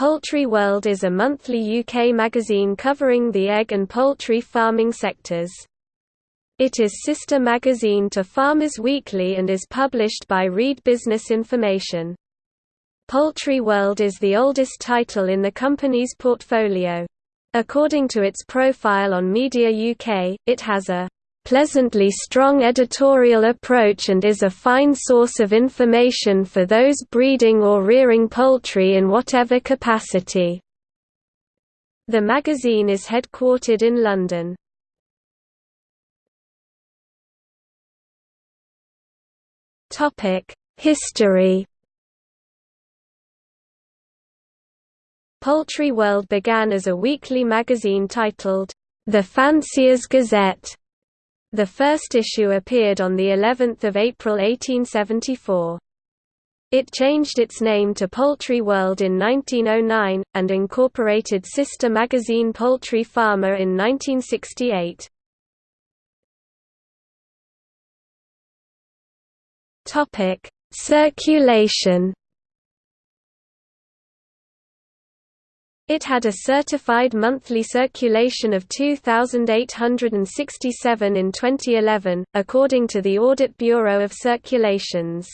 Poultry World is a monthly UK magazine covering the egg and poultry farming sectors. It is sister magazine to Farmers Weekly and is published by Reed Business Information. Poultry World is the oldest title in the company's portfolio. According to its profile on Media UK, it has a pleasantly strong editorial approach and is a fine source of information for those breeding or rearing poultry in whatever capacity. The magazine is headquartered in London. History Poultry World began as a weekly magazine titled, The Fancier's Gazette, the first issue appeared on the 11th of April 1874. It changed its name to Poultry World in 1909, and incorporated sister magazine Poultry Farmer in 1968. Circulation It had a certified monthly circulation of 2,867 in 2011, according to the Audit Bureau of Circulations.